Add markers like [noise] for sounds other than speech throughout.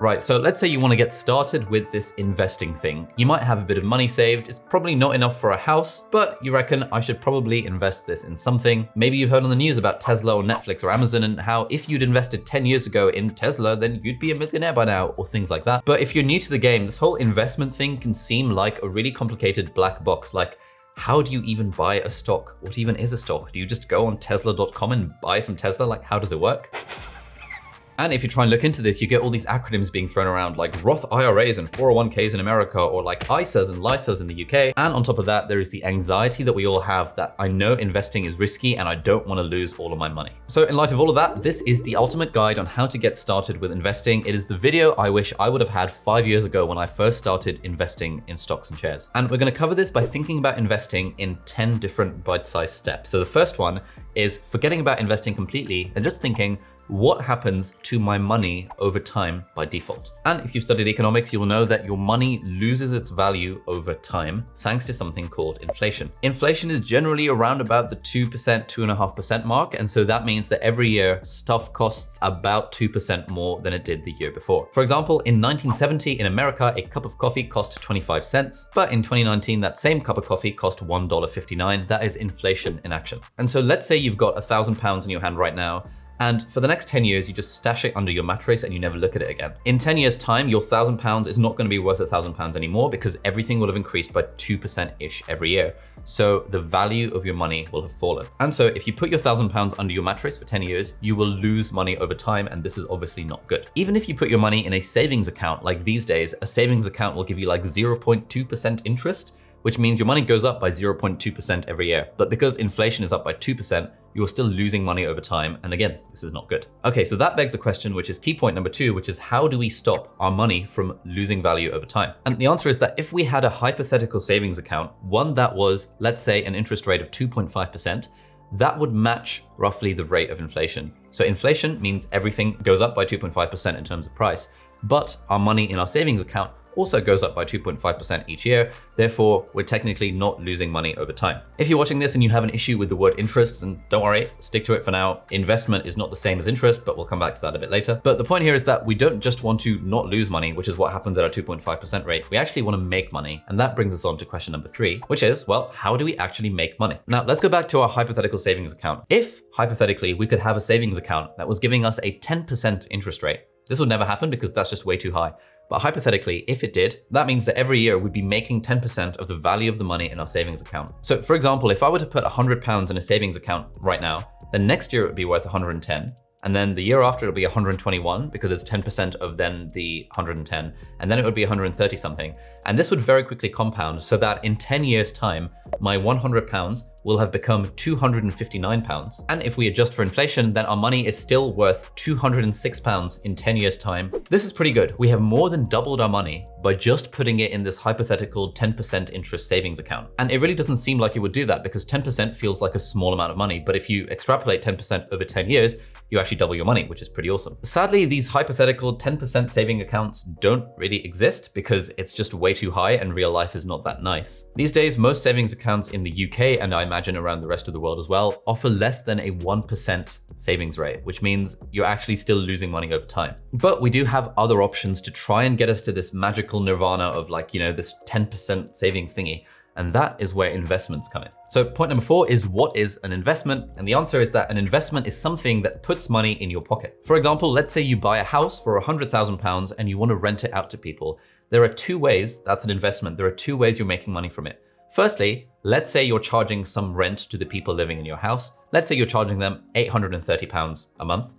Right, so let's say you want to get started with this investing thing. You might have a bit of money saved. It's probably not enough for a house, but you reckon I should probably invest this in something. Maybe you've heard on the news about Tesla or Netflix or Amazon and how if you'd invested 10 years ago in Tesla, then you'd be a millionaire by now or things like that. But if you're new to the game, this whole investment thing can seem like a really complicated black box. Like how do you even buy a stock? What even is a stock? Do you just go on tesla.com and buy some Tesla? Like, how does it work? [laughs] And if you try and look into this, you get all these acronyms being thrown around like Roth IRAs and 401ks in America or like ISAs and LISAs in the UK. And on top of that, there is the anxiety that we all have that I know investing is risky and I don't want to lose all of my money. So in light of all of that, this is the ultimate guide on how to get started with investing. It is the video I wish I would have had five years ago when I first started investing in stocks and shares. And we're going to cover this by thinking about investing in 10 different bite-sized steps. So the first one is forgetting about investing completely and just thinking, what happens to my money over time by default. And if you've studied economics, you will know that your money loses its value over time thanks to something called inflation. Inflation is generally around about the 2%, 2.5% mark. And so that means that every year stuff costs about 2% more than it did the year before. For example, in 1970 in America, a cup of coffee cost 25 cents, but in 2019, that same cup of coffee cost $1.59. That is inflation in action. And so let's say you've got a thousand pounds in your hand right now and for the next 10 years, you just stash it under your mattress and you never look at it again. In 10 years time, your thousand pounds is not gonna be worth a thousand pounds anymore because everything will have increased by 2%-ish every year. So the value of your money will have fallen. And so if you put your thousand pounds under your mattress for 10 years, you will lose money over time. And this is obviously not good. Even if you put your money in a savings account, like these days, a savings account will give you like 0.2% interest which means your money goes up by 0.2% every year. But because inflation is up by 2%, you're still losing money over time. And again, this is not good. Okay, so that begs the question, which is key point number two, which is how do we stop our money from losing value over time? And the answer is that if we had a hypothetical savings account, one that was, let's say, an interest rate of 2.5%, that would match roughly the rate of inflation. So inflation means everything goes up by 2.5% in terms of price, but our money in our savings account also goes up by 2.5% each year. Therefore, we're technically not losing money over time. If you're watching this and you have an issue with the word interest, then don't worry, stick to it for now. Investment is not the same as interest, but we'll come back to that a bit later. But the point here is that we don't just want to not lose money, which is what happens at our 2.5% rate. We actually want to make money. And that brings us on to question number three, which is, well, how do we actually make money? Now, let's go back to our hypothetical savings account. If hypothetically we could have a savings account that was giving us a 10% interest rate, this would never happen because that's just way too high. But hypothetically, if it did, that means that every year we'd be making 10% of the value of the money in our savings account. So for example, if I were to put 100 pounds in a savings account right now, then next year it would be worth 110. And then the year after it'll be 121 because it's 10% of then the 110. And then it would be 130 something. And this would very quickly compound so that in 10 years time, my 100 pounds will have become 259 pounds. And if we adjust for inflation, then our money is still worth 206 pounds in 10 years time. This is pretty good. We have more than doubled our money by just putting it in this hypothetical 10% interest savings account. And it really doesn't seem like it would do that because 10% feels like a small amount of money. But if you extrapolate 10% over 10 years, you actually double your money, which is pretty awesome. Sadly, these hypothetical 10% saving accounts don't really exist because it's just way too high and real life is not that nice. These days, most savings accounts in the UK, and I imagine around the rest of the world as well, offer less than a 1% savings rate, which means you're actually still losing money over time. But we do have other options to try and get us to this magical nirvana of like, you know, this 10% saving thingy. And that is where investments come in. So point number four is what is an investment? And the answer is that an investment is something that puts money in your pocket. For example, let's say you buy a house for a £100,000 and you want to rent it out to people. There are two ways that's an investment. There are two ways you're making money from it. Firstly, let's say you're charging some rent to the people living in your house. Let's say you're charging them £830 a month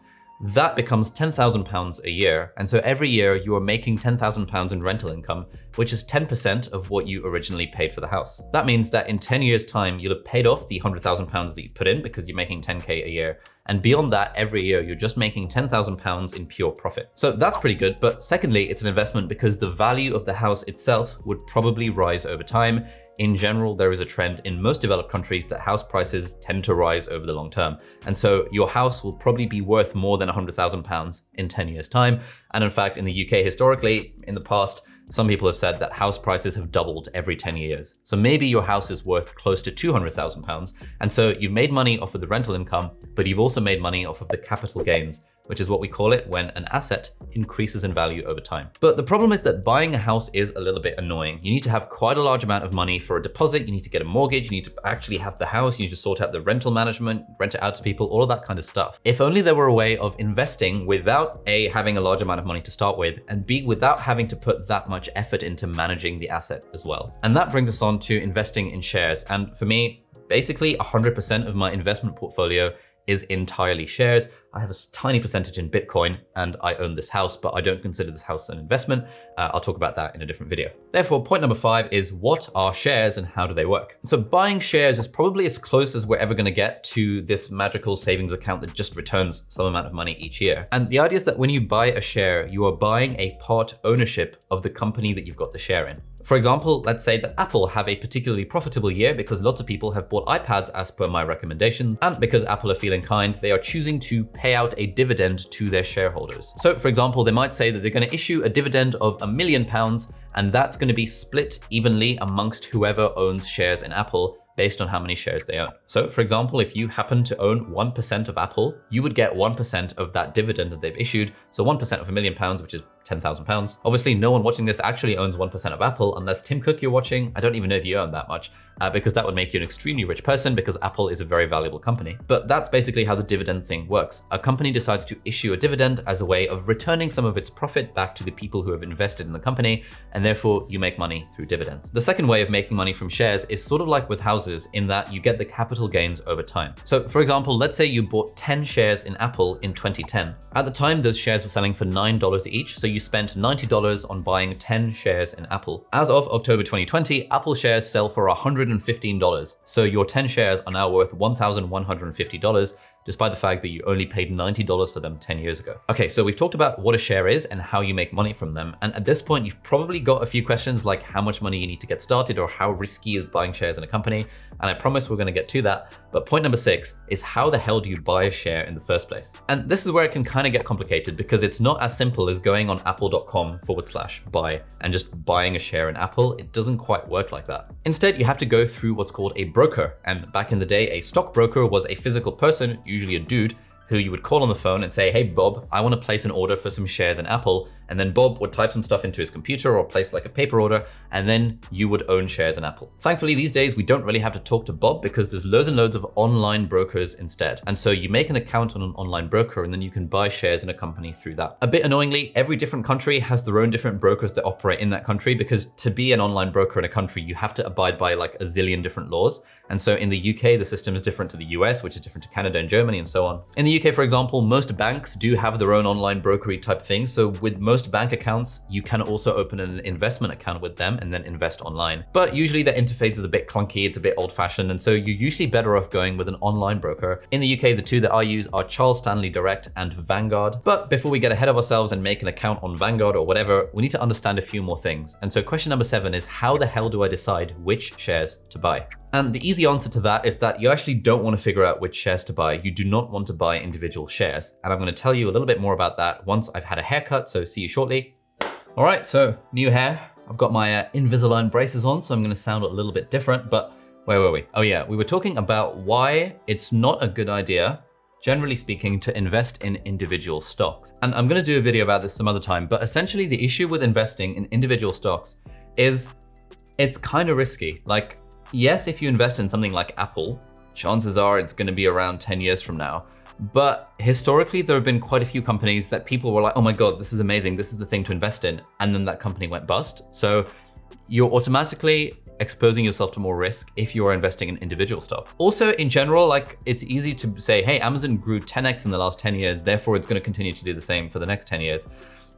that becomes £10,000 a year. And so every year you are making £10,000 in rental income, which is 10% of what you originally paid for the house. That means that in 10 years time, you'll have paid off the £100,000 that you put in because you're making 10K a year. And beyond that, every year, you're just making £10,000 in pure profit. So that's pretty good. But secondly, it's an investment because the value of the house itself would probably rise over time. In general, there is a trend in most developed countries that house prices tend to rise over the long term. And so your house will probably be worth more than £100,000 in 10 years time. And in fact, in the UK historically, in the past, some people have said that house prices have doubled every 10 years. So maybe your house is worth close to 200,000 pounds. And so you've made money off of the rental income, but you've also made money off of the capital gains which is what we call it when an asset increases in value over time. But the problem is that buying a house is a little bit annoying. You need to have quite a large amount of money for a deposit. You need to get a mortgage. You need to actually have the house. You need to sort out the rental management, rent it out to people, all of that kind of stuff. If only there were a way of investing without A, having a large amount of money to start with, and B, without having to put that much effort into managing the asset as well. And that brings us on to investing in shares. And for me, basically 100% of my investment portfolio is entirely shares. I have a tiny percentage in Bitcoin and I own this house, but I don't consider this house an investment. Uh, I'll talk about that in a different video. Therefore, point number five is what are shares and how do they work? So buying shares is probably as close as we're ever gonna get to this magical savings account that just returns some amount of money each year. And the idea is that when you buy a share, you are buying a part ownership of the company that you've got the share in. For example, let's say that Apple have a particularly profitable year because lots of people have bought iPads as per my recommendations, and because Apple are feeling kind, they are choosing to pay out a dividend to their shareholders. So for example, they might say that they're going to issue a dividend of a million pounds, and that's going to be split evenly amongst whoever owns shares in Apple based on how many shares they own. So for example, if you happen to own 1% of Apple, you would get 1% of that dividend that they've issued. So 1% of a million pounds, which is 10,000 pounds. Obviously, no one watching this actually owns 1% of Apple unless Tim Cook you're watching. I don't even know if you own that much uh, because that would make you an extremely rich person because Apple is a very valuable company. But that's basically how the dividend thing works. A company decides to issue a dividend as a way of returning some of its profit back to the people who have invested in the company, and therefore you make money through dividends. The second way of making money from shares is sort of like with houses in that you get the capital gains over time. So for example, let's say you bought 10 shares in Apple in 2010. At the time, those shares were selling for $9 each, so you spent $90 on buying 10 shares in Apple. As of October 2020, Apple shares sell for $115. So your 10 shares are now worth $1,150 despite the fact that you only paid $90 for them 10 years ago. Okay, so we've talked about what a share is and how you make money from them. And at this point, you've probably got a few questions like how much money you need to get started or how risky is buying shares in a company. And I promise we're gonna get to that. But point number six is how the hell do you buy a share in the first place? And this is where it can kind of get complicated because it's not as simple as going on apple.com forward slash buy and just buying a share in Apple. It doesn't quite work like that. Instead, you have to go through what's called a broker. And back in the day, a stockbroker was a physical person usually a dude, who you would call on the phone and say, hey, Bob, I want to place an order for some shares in Apple. And then Bob would type some stuff into his computer or place like a paper order, and then you would own shares in Apple. Thankfully, these days, we don't really have to talk to Bob because there's loads and loads of online brokers instead. And so you make an account on an online broker and then you can buy shares in a company through that. A bit annoyingly, every different country has their own different brokers that operate in that country because to be an online broker in a country, you have to abide by like a zillion different laws. And so in the UK, the system is different to the US, which is different to Canada and Germany and so on. In the UK, for example, most banks do have their own online brokery type thing. So with most bank accounts, you can also open an investment account with them and then invest online. But usually their interface is a bit clunky, it's a bit old fashioned. And so you're usually better off going with an online broker. In the UK, the two that I use are Charles Stanley Direct and Vanguard. But before we get ahead of ourselves and make an account on Vanguard or whatever, we need to understand a few more things. And so question number seven is how the hell do I decide which shares to buy? And the easy answer to that is that you actually don't want to figure out which shares to buy. You do not want to buy individual shares. And I'm going to tell you a little bit more about that once I've had a haircut, so see you shortly. All right, so new hair. I've got my uh, Invisalign braces on, so I'm going to sound a little bit different, but where were we? Oh yeah, we were talking about why it's not a good idea generally speaking, to invest in individual stocks. And I'm gonna do a video about this some other time, but essentially the issue with investing in individual stocks is it's kind of risky. Like yes, if you invest in something like Apple, chances are it's going to be around 10 years from now. But historically, there have been quite a few companies that people were like, oh my God, this is amazing. This is the thing to invest in. And then that company went bust. So you're automatically exposing yourself to more risk if you are investing in individual stock. Also, in general, like it's easy to say, hey, Amazon grew 10x in the last 10 years, therefore it's going to continue to do the same for the next 10 years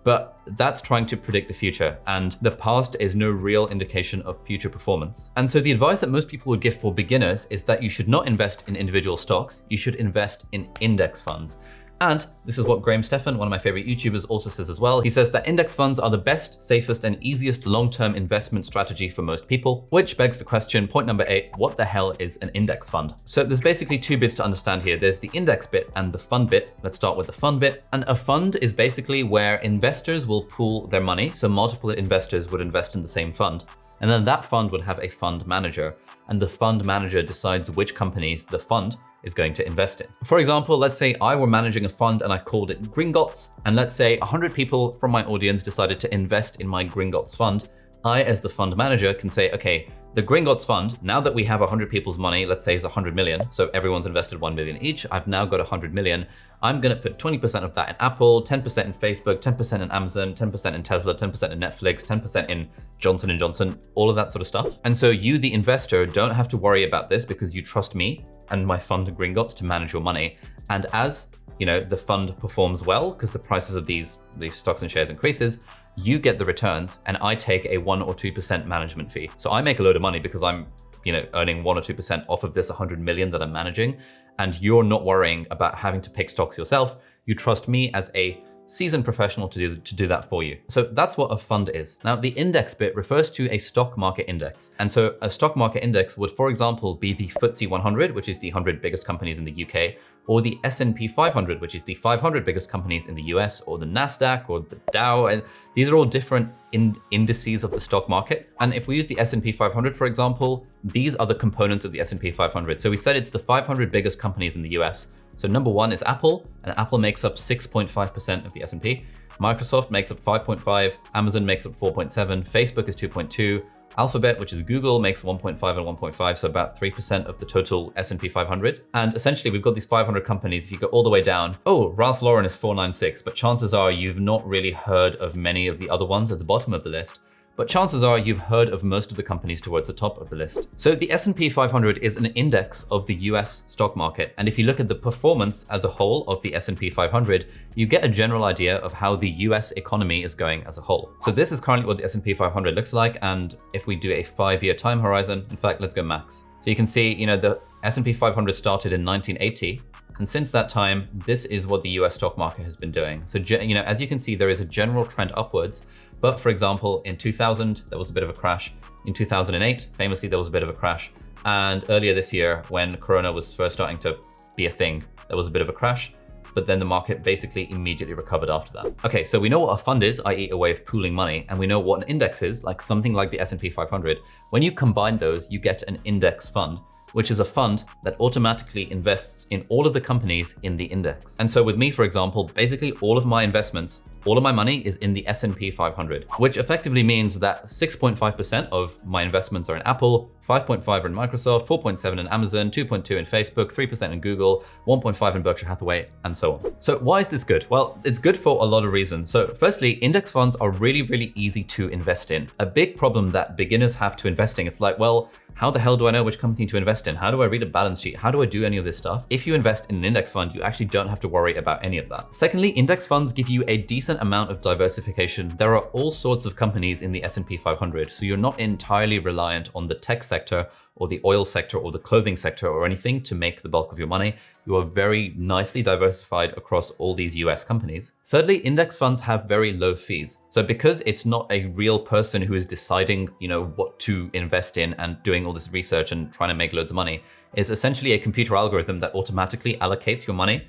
but that's trying to predict the future and the past is no real indication of future performance. And so the advice that most people would give for beginners is that you should not invest in individual stocks, you should invest in index funds. And this is what Graham Stephan, one of my favorite YouTubers, also says as well. He says that index funds are the best, safest, and easiest long-term investment strategy for most people, which begs the question, point number eight, what the hell is an index fund? So there's basically two bits to understand here. There's the index bit and the fund bit. Let's start with the fund bit. And a fund is basically where investors will pool their money. So multiple investors would invest in the same fund. And then that fund would have a fund manager, and the fund manager decides which companies the fund is going to invest in. For example, let's say I were managing a fund and I called it Gringotts, and let's say 100 people from my audience decided to invest in my Gringotts fund. I, as the fund manager, can say, okay, the Gringotts Fund, now that we have 100 people's money, let's say it's 100 million, so everyone's invested 1 million each, I've now got 100 million. I'm going to put 20% of that in Apple, 10% in Facebook, 10% in Amazon, 10% in Tesla, 10% in Netflix, 10% in Johnson & Johnson, all of that sort of stuff. And so you, the investor, don't have to worry about this because you trust me and my fund Gringotts to manage your money. And as you know, the fund performs well because the prices of these, these stocks and shares increases, you get the returns and I take a one or 2% management fee. So I make a load of money because I'm you know, earning one or 2% off of this 100 million that I'm managing. And you're not worrying about having to pick stocks yourself. You trust me as a seasoned professional to do, to do that for you. So that's what a fund is. Now, the index bit refers to a stock market index. And so a stock market index would, for example, be the FTSE 100, which is the 100 biggest companies in the UK, or the S&P 500, which is the 500 biggest companies in the US, or the NASDAQ, or the Dow. And these are all different in indices of the stock market. And if we use the S&P 500, for example, these are the components of the S&P 500. So we said it's the 500 biggest companies in the US. So number one is Apple, and Apple makes up 6.5% of the S&P. Microsoft makes up 5.5, Amazon makes up 4.7, Facebook is 2.2, Alphabet, which is Google, makes 1.5 and 1.5, so about 3% of the total S&P 500. And essentially, we've got these 500 companies. If you go all the way down, oh, Ralph Lauren is 496, but chances are you've not really heard of many of the other ones at the bottom of the list but chances are you've heard of most of the companies towards the top of the list. So the S&P 500 is an index of the US stock market. And if you look at the performance as a whole of the S&P 500, you get a general idea of how the US economy is going as a whole. So this is currently what the S&P 500 looks like. And if we do a five-year time horizon, in fact, let's go max. So you can see, you know, the S&P 500 started in 1980 and since that time, this is what the US stock market has been doing. So, you know, as you can see, there is a general trend upwards, but for example, in 2000, there was a bit of a crash. In 2008, famously, there was a bit of a crash. And earlier this year, when Corona was first starting to be a thing, there was a bit of a crash but then the market basically immediately recovered after that. Okay, so we know what a fund is, i.e. a way of pooling money, and we know what an index is, like something like the S&P 500. When you combine those, you get an index fund which is a fund that automatically invests in all of the companies in the index. And so with me, for example, basically all of my investments, all of my money is in the S&P 500, which effectively means that 6.5% of my investments are in Apple, 5.5 in Microsoft, 4.7 in Amazon, 2.2 in Facebook, 3% in Google, 1.5 in Berkshire Hathaway, and so on. So why is this good? Well, it's good for a lot of reasons. So firstly, index funds are really, really easy to invest in. A big problem that beginners have to investing, it's like, well, how the hell do I know which company to invest in? How do I read a balance sheet? How do I do any of this stuff? If you invest in an index fund, you actually don't have to worry about any of that. Secondly, index funds give you a decent amount of diversification. There are all sorts of companies in the S&P 500, so you're not entirely reliant on the tech sector or the oil sector or the clothing sector or anything to make the bulk of your money. You are very nicely diversified across all these US companies. Thirdly, index funds have very low fees. So because it's not a real person who is deciding, you know, what to invest in and doing all this research and trying to make loads of money, it's essentially a computer algorithm that automatically allocates your money,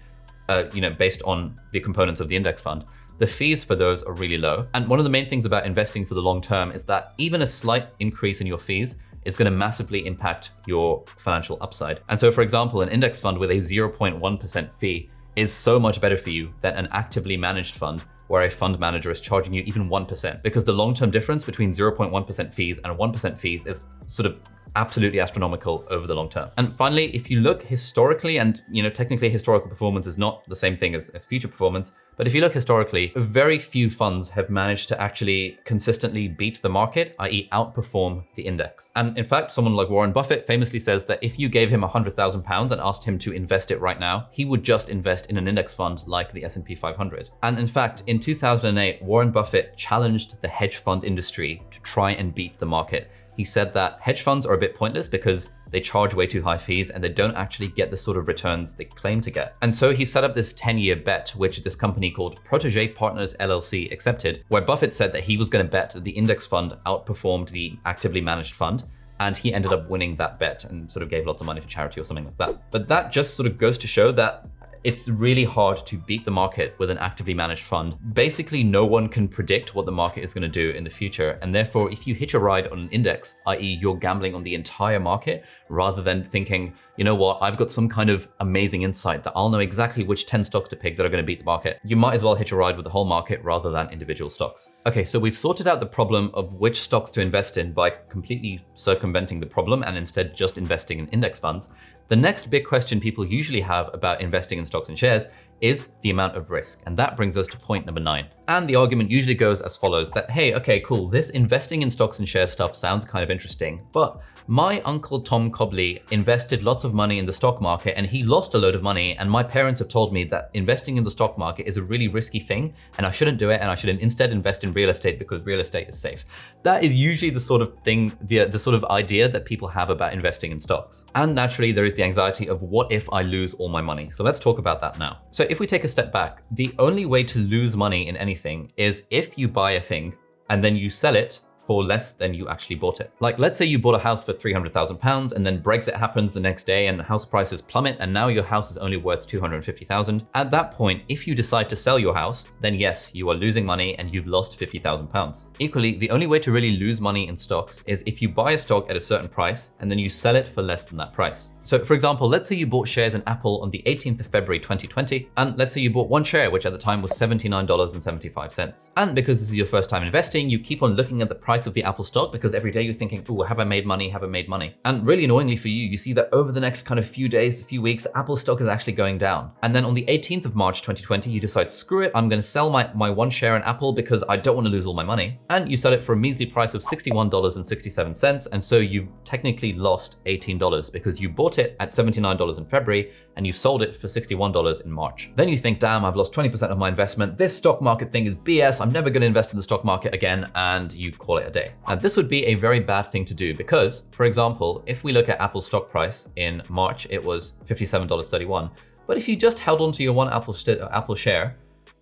uh, you know, based on the components of the index fund the fees for those are really low. And one of the main things about investing for the long term is that even a slight increase in your fees is going to massively impact your financial upside. And so, for example, an index fund with a 0.1% fee is so much better for you than an actively managed fund where a fund manager is charging you even 1%, because the long-term difference between 0.1% fees and 1% fees is sort of absolutely astronomical over the long term. And finally, if you look historically, and you know, technically historical performance is not the same thing as, as future performance, but if you look historically, very few funds have managed to actually consistently beat the market, i.e. outperform the index. And in fact, someone like Warren Buffett famously says that if you gave him 100,000 pounds and asked him to invest it right now, he would just invest in an index fund like the S&P 500. And in fact, in 2008, Warren Buffett challenged the hedge fund industry to try and beat the market he said that hedge funds are a bit pointless because they charge way too high fees and they don't actually get the sort of returns they claim to get. And so he set up this 10-year bet, which this company called Protege Partners LLC accepted, where Buffett said that he was going to bet that the index fund outperformed the actively managed fund and he ended up winning that bet and sort of gave lots of money to charity or something like that. But that just sort of goes to show that it's really hard to beat the market with an actively managed fund. Basically, no one can predict what the market is going to do in the future. And therefore, if you hitch a ride on an index, i.e. you're gambling on the entire market rather than thinking, you know what, I've got some kind of amazing insight that I'll know exactly which 10 stocks to pick that are going to beat the market. You might as well hitch a ride with the whole market rather than individual stocks. Okay, so we've sorted out the problem of which stocks to invest in by completely circumventing the problem and instead just investing in index funds. The next big question people usually have about investing in stocks and shares is the amount of risk. And that brings us to point number nine. And the argument usually goes as follows that, hey, okay, cool, this investing in stocks and shares stuff sounds kind of interesting, but my uncle Tom Cobley invested lots of money in the stock market and he lost a load of money. And my parents have told me that investing in the stock market is a really risky thing and I shouldn't do it. And I should instead invest in real estate because real estate is safe. That is usually the sort of thing, the, the sort of idea that people have about investing in stocks. And naturally, there is the anxiety of what if I lose all my money? So let's talk about that now. So if we take a step back, the only way to lose money in anything is if you buy a thing and then you sell it for less than you actually bought it. Like let's say you bought a house for 300,000 pounds and then Brexit happens the next day and house prices plummet and now your house is only worth 250,000. At that point, if you decide to sell your house, then yes, you are losing money and you've lost 50,000 pounds. Equally, the only way to really lose money in stocks is if you buy a stock at a certain price and then you sell it for less than that price. So for example, let's say you bought shares in Apple on the 18th of February 2020, and let's say you bought one share, which at the time was $79.75. And because this is your first time investing, you keep on looking at the price of the Apple stock because every day you're thinking, oh, have I made money? Have I made money? And really annoyingly for you, you see that over the next kind of few days, a few weeks, Apple stock is actually going down. And then on the 18th of March 2020, you decide, screw it, I'm going to sell my, my one share in Apple because I don't want to lose all my money. And you sell it for a measly price of $61.67. And so you technically lost $18 because you bought bought it at $79 in February and you sold it for $61 in March. Then you think, damn, I've lost 20% of my investment. This stock market thing is BS. I'm never going to invest in the stock market again. And you call it a day. And this would be a very bad thing to do because, for example, if we look at Apple's stock price in March, it was $57.31. But if you just held on to your one Apple, uh, Apple share,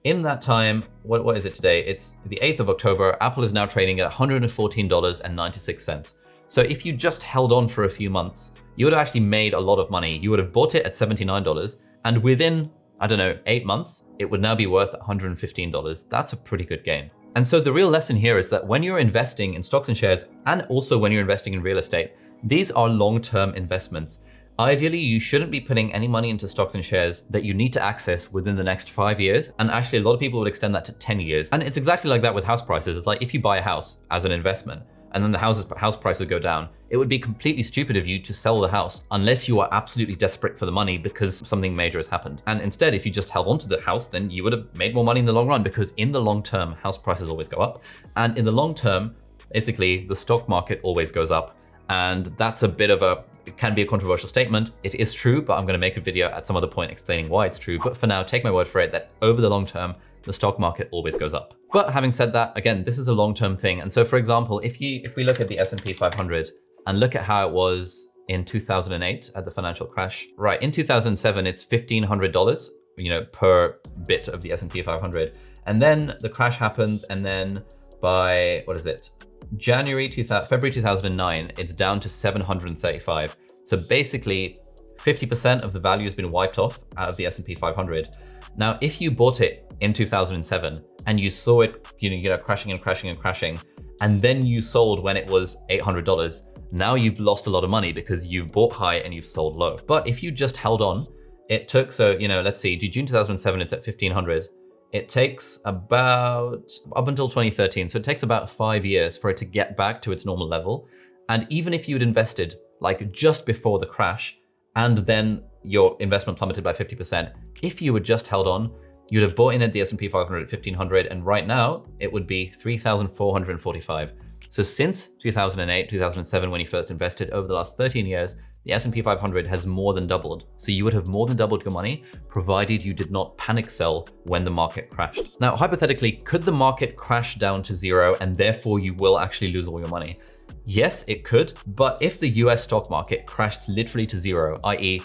in that time, what, what is it today? It's the 8th of October. Apple is now trading at $114.96. So if you just held on for a few months, you would have actually made a lot of money. You would have bought it at $79 and within, I don't know, eight months, it would now be worth $115. That's a pretty good gain. And so the real lesson here is that when you're investing in stocks and shares, and also when you're investing in real estate, these are long-term investments. Ideally, you shouldn't be putting any money into stocks and shares that you need to access within the next five years. And actually, a lot of people would extend that to 10 years. And it's exactly like that with house prices. It's like if you buy a house as an investment, and then the houses, house prices go down, it would be completely stupid of you to sell the house unless you are absolutely desperate for the money because something major has happened. And instead, if you just held onto the house, then you would have made more money in the long run because in the long term, house prices always go up. And in the long term, basically the stock market always goes up. And that's a bit of a, it can be a controversial statement. It is true, but I'm gonna make a video at some other point explaining why it's true. But for now, take my word for it that over the long term, the stock market always goes up. But having said that, again, this is a long-term thing. And so for example, if you if we look at the S&P 500 and look at how it was in 2008 at the financial crash, right, in 2007, it's $1,500, you know, per bit of the S&P 500. And then the crash happens and then by, what is it? January 2000, February 2009, it's down to 735. So basically 50% of the value has been wiped off out of the S&P 500. Now, if you bought it in 2007 and you saw it, you know, you know, crashing and crashing and crashing, and then you sold when it was $800, now you've lost a lot of money because you bought high and you've sold low. But if you just held on, it took, so, you know, let's see, June 2007, it's at 1500. It takes about, up until 2013, so it takes about five years for it to get back to its normal level. And even if you'd invested like just before the crash, and then your investment plummeted by 50%. If you had just held on, you'd have bought in at the S&P 500 at 1500 and right now it would be 3,445. So since 2008, 2007, when you first invested over the last 13 years, the S&P 500 has more than doubled. So you would have more than doubled your money, provided you did not panic sell when the market crashed. Now, hypothetically, could the market crash down to zero and therefore you will actually lose all your money? Yes, it could, but if the US stock market crashed literally to zero, i.e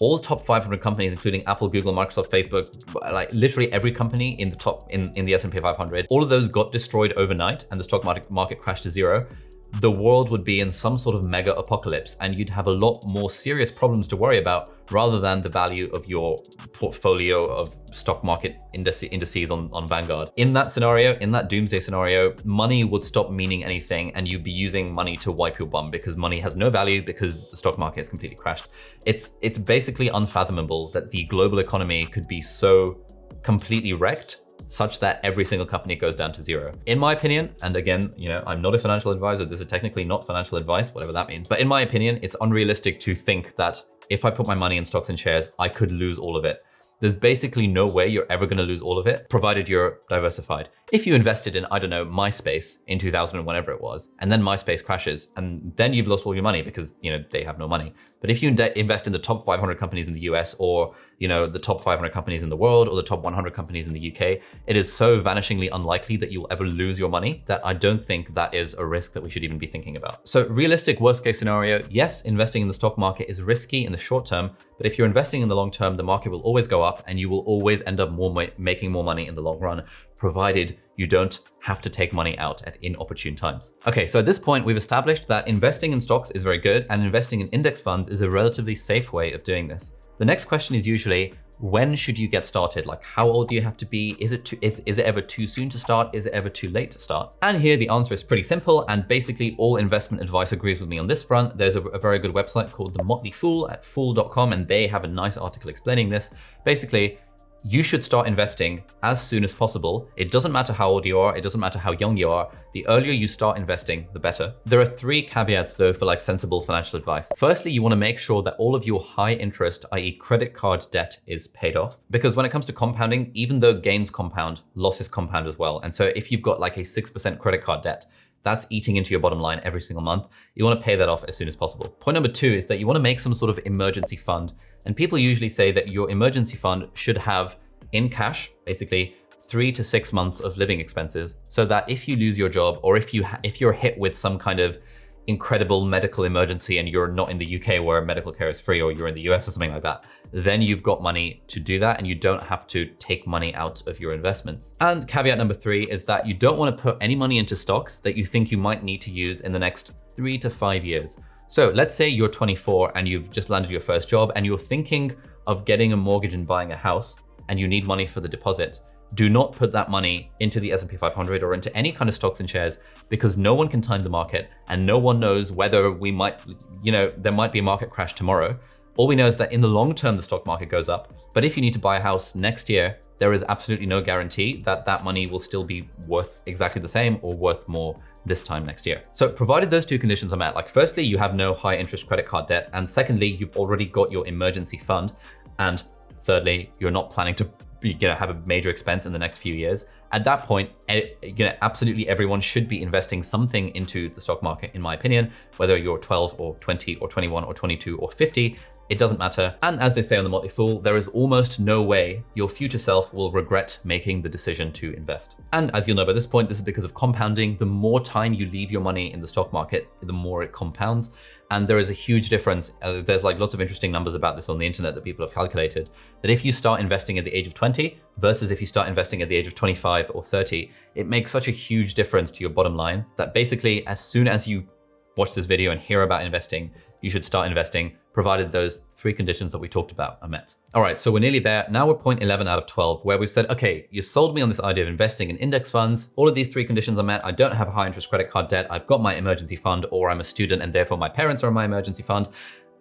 all top 500 companies, including Apple, Google, Microsoft, Facebook, like literally every company in the top in, in the S&P 500, all of those got destroyed overnight and the stock market, market crashed to zero, the world would be in some sort of mega apocalypse and you'd have a lot more serious problems to worry about rather than the value of your portfolio of stock market indices on, on Vanguard. In that scenario, in that doomsday scenario, money would stop meaning anything and you'd be using money to wipe your bum because money has no value because the stock market has completely crashed. It's, it's basically unfathomable that the global economy could be so completely wrecked such that every single company goes down to zero. In my opinion, and again, you know, I'm not a financial advisor, this is technically not financial advice, whatever that means. But in my opinion, it's unrealistic to think that if I put my money in stocks and shares, I could lose all of it. There's basically no way you're ever going to lose all of it, provided you're diversified. If you invested in, I don't know, MySpace in 2000 and whenever it was, and then MySpace crashes, and then you've lost all your money because, you know, they have no money. But if you invest in the top 500 companies in the US or, you know, the top 500 companies in the world or the top 100 companies in the UK, it is so vanishingly unlikely that you'll ever lose your money that I don't think that is a risk that we should even be thinking about. So realistic worst case scenario, yes, investing in the stock market is risky in the short term, but if you're investing in the long term, the market will always go up and you will always end up more making more money in the long run, provided you don't have to take money out at inopportune times. Okay, so at this point, we've established that investing in stocks is very good and investing in index funds is a relatively safe way of doing this. The next question is usually, when should you get started? Like how old do you have to be? Is it, too, is, is it ever too soon to start? Is it ever too late to start? And here the answer is pretty simple. And basically all investment advice agrees with me on this front. There's a, a very good website called The Motley Fool at fool.com. And they have a nice article explaining this. Basically, you should start investing as soon as possible. It doesn't matter how old you are. It doesn't matter how young you are. The earlier you start investing, the better. There are three caveats though for like sensible financial advice. Firstly, you want to make sure that all of your high interest, i.e. credit card debt is paid off. Because when it comes to compounding, even though gains compound, losses compound as well. And so if you've got like a 6% credit card debt, that's eating into your bottom line every single month. You want to pay that off as soon as possible. Point number two is that you want to make some sort of emergency fund. And people usually say that your emergency fund should have in cash, basically three to six months of living expenses so that if you lose your job or if you if you're hit with some kind of incredible medical emergency and you're not in the UK where medical care is free or you're in the US or something like that, then you've got money to do that and you don't have to take money out of your investments. And caveat number three is that you don't want to put any money into stocks that you think you might need to use in the next three to five years. So let's say you're 24 and you've just landed your first job and you're thinking of getting a mortgage and buying a house and you need money for the deposit do not put that money into the S&P 500 or into any kind of stocks and shares because no one can time the market and no one knows whether we might, you know, there might be a market crash tomorrow. All we know is that in the long term, the stock market goes up. But if you need to buy a house next year, there is absolutely no guarantee that that money will still be worth exactly the same or worth more this time next year. So provided those two conditions are met, like firstly, you have no high interest credit card debt. And secondly, you've already got your emergency fund. And thirdly, you're not planning to you know, have a major expense in the next few years. At that point, you know, absolutely everyone should be investing something into the stock market, in my opinion, whether you're 12 or 20 or 21 or 22 or 50, it doesn't matter. And as they say on the Motley Fool, there is almost no way your future self will regret making the decision to invest. And as you'll know by this point, this is because of compounding. The more time you leave your money in the stock market, the more it compounds. And there is a huge difference. Uh, there's like lots of interesting numbers about this on the internet that people have calculated that if you start investing at the age of 20 versus if you start investing at the age of 25 or 30, it makes such a huge difference to your bottom line that basically as soon as you watch this video and hear about investing, you should start investing provided those three conditions that we talked about are met. All right, so we're nearly there. Now we're point 11 out of 12, where we've said, okay, you sold me on this idea of investing in index funds. All of these three conditions are met. I don't have a high interest credit card debt. I've got my emergency fund, or I'm a student and therefore my parents are in my emergency fund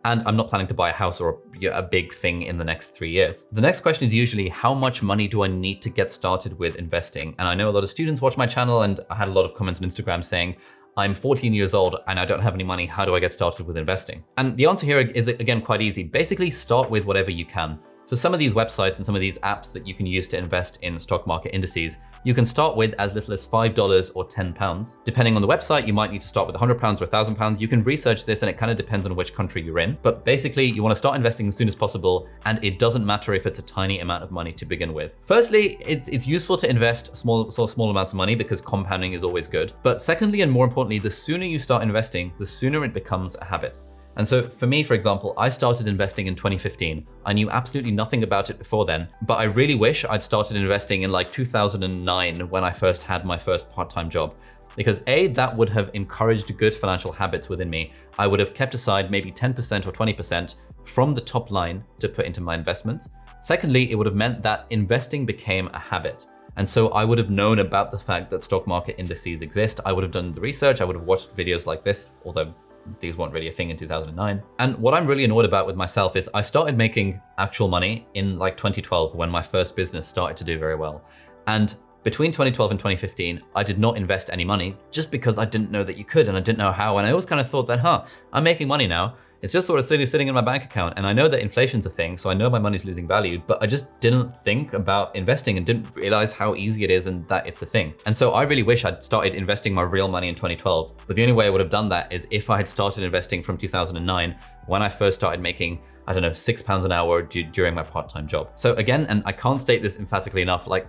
and I'm not planning to buy a house or a, a, big thing in the next three years. The next question is usually how much money do I need to get started with investing? And I know a lot of students watch my channel and I had a lot of comments on Instagram saying, I'm 14 years old and I don't have any money. How do I get started with investing? And the answer here is again quite easy. Basically start with whatever you can. So some of these websites and some of these apps that you can use to invest in stock market indices, you can start with as little as $5 or 10 pounds. Depending on the website, you might need to start with 100 pounds or 1000 pounds. You can research this and it kind of depends on which country you're in. But basically you want to start investing as soon as possible. And it doesn't matter if it's a tiny amount of money to begin with. Firstly, it's, it's useful to invest small, so small amounts of money because compounding is always good. But secondly, and more importantly, the sooner you start investing, the sooner it becomes a habit. And so for me, for example, I started investing in 2015. I knew absolutely nothing about it before then, but I really wish I'd started investing in like 2009 when I first had my first part-time job. because A, that would have encouraged good financial habits within me. I would have kept aside maybe 10% or 20% from the top line to put into my investments. Secondly, it would have meant that investing became a habit. And so I would have known about the fact that stock market indices exist. I would have done the research. I would have watched videos like this, although these weren't really a thing in 2009. And what I'm really annoyed about with myself is I started making actual money in like 2012 when my first business started to do very well. And between 2012 and 2015, I did not invest any money just because I didn't know that you could and I didn't know how. And I always kind of thought that, huh, I'm making money now. It's just sort of sitting, sitting in my bank account. And I know that inflation's a thing, so I know my money's losing value, but I just didn't think about investing and didn't realize how easy it is and that it's a thing. And so I really wish I'd started investing my real money in 2012. But the only way I would have done that is if I had started investing from 2009 when I first started making I don't know, six pounds an hour during my part-time job. So again, and I can't state this emphatically enough, like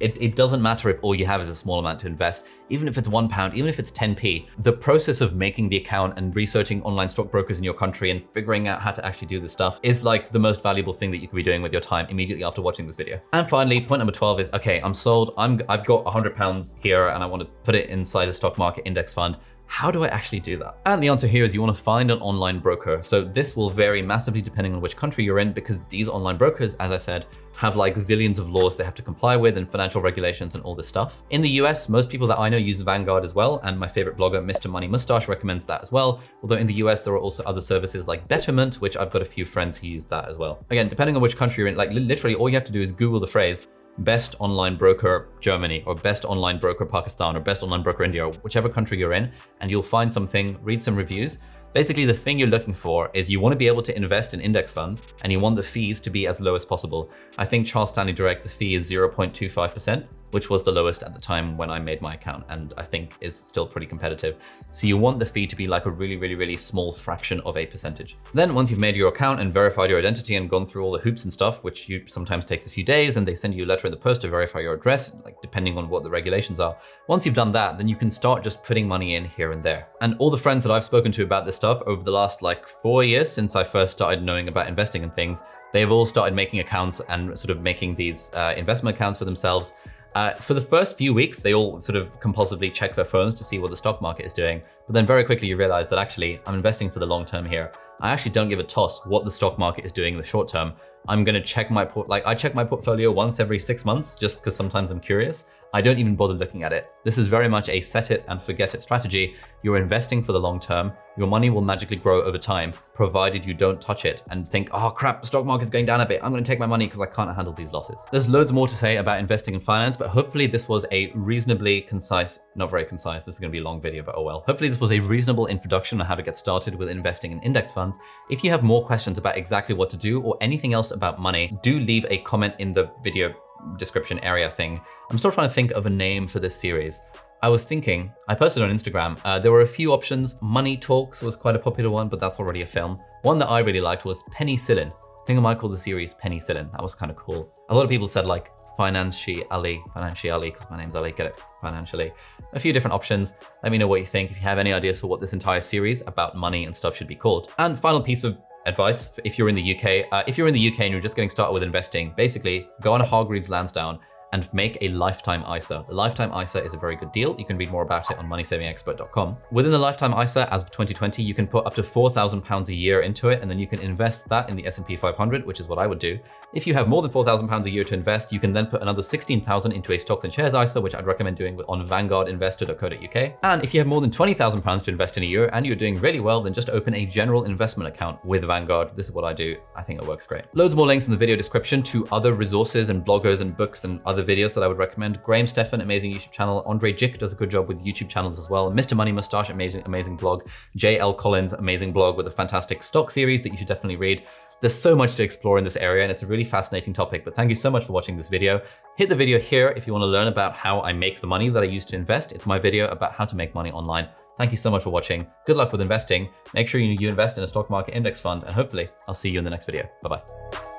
it, it, doesn't matter if all you have is a small amount to invest, even if it's one pound, even if it's 10p. The process of making the account and researching online stockbrokers in your country and figuring out how to actually do this stuff is like the most valuable thing that you could be doing with your time immediately after watching this video. And finally, point number 12 is, okay, I'm sold. I'm, I've got 100 pounds here and I want to put it inside a stock market index fund. How do I actually do that? And the answer here is you want to find an online broker. So this will vary massively depending on which country you're in because these online brokers, as I said, have like zillions of laws they have to comply with and financial regulations and all this stuff. In the US, most people that I know use Vanguard as well. And my favorite blogger, Mr. Money Mustache recommends that as well. Although in the US, there are also other services like Betterment, which I've got a few friends who use that as well. Again, depending on which country you're in, like literally all you have to do is Google the phrase best online broker Germany or best online broker Pakistan or best online broker India whichever country you're in, and you'll find something, read some reviews. Basically, the thing you're looking for is you want to be able to invest in index funds and you want the fees to be as low as possible. I think Charles Stanley Direct, the fee is 0.25% which was the lowest at the time when I made my account and I think is still pretty competitive. So you want the fee to be like a really, really, really small fraction of a percentage. Then once you've made your account and verified your identity and gone through all the hoops and stuff, which you sometimes takes a few days and they send you a letter in the post to verify your address, like depending on what the regulations are. Once you've done that, then you can start just putting money in here and there. And all the friends that I've spoken to about this stuff over the last like four years since I first started knowing about investing in things, they've all started making accounts and sort of making these uh, investment accounts for themselves uh, for the first few weeks, they all sort of compulsively check their phones to see what the stock market is doing. But then very quickly you realize that actually I'm investing for the long term here. I actually don't give a toss what the stock market is doing in the short term. I'm going to check my port, like I check my portfolio once every six months just because sometimes I'm curious. I don't even bother looking at it. This is very much a set it and forget it strategy. You're investing for the long term. Your money will magically grow over time, provided you don't touch it and think, oh crap, the stock market's going down a bit. I'm going to take my money because I can't handle these losses. There's loads more to say about investing in finance, but hopefully this was a reasonably concise, not very concise, this is going to be a long video, but oh well. Hopefully this was a reasonable introduction on how to get started with investing in index funds. If you have more questions about exactly what to do or anything else about money, do leave a comment in the video description area thing. I'm still trying to think of a name for this series. I was thinking, I posted on Instagram, uh, there were a few options. Money Talks was quite a popular one, but that's already a film. One that I really liked was Penicillin. I think I might call the series Penicillin. That was kind of cool. A lot of people said like Financially Ali, Financially Ali, because my name's Ali, get it, financially. A few different options. Let me know what you think. If you have any ideas for what this entire series about money and stuff should be called. And final piece of advice if you're in the UK. Uh, if you're in the UK and you're just getting started with investing, basically go on a Hargreaves Lansdown and make a lifetime ISA. The lifetime ISA is a very good deal. You can read more about it on moneysavingexpert.com. Within the lifetime ISA, as of 2020, you can put up to 4,000 pounds a year into it, and then you can invest that in the S&P 500, which is what I would do. If you have more than 4,000 pounds a year to invest, you can then put another 16,000 into a stocks and shares ISA, which I'd recommend doing on vanguardinvestor.co.uk. And if you have more than 20,000 pounds to invest in a year and you're doing really well, then just open a general investment account with Vanguard. This is what I do. I think it works great. Loads more links in the video description to other resources and bloggers and books and other other videos that I would recommend. Graham Stephan, amazing YouTube channel. Andrei Jikh does a good job with YouTube channels as well. Mr. Money Mustache, amazing, amazing blog. JL Collins, amazing blog with a fantastic stock series that you should definitely read. There's so much to explore in this area and it's a really fascinating topic, but thank you so much for watching this video. Hit the video here if you want to learn about how I make the money that I use to invest. It's my video about how to make money online. Thank you so much for watching. Good luck with investing. Make sure you invest in a stock market index fund and hopefully I'll see you in the next video. Bye-bye.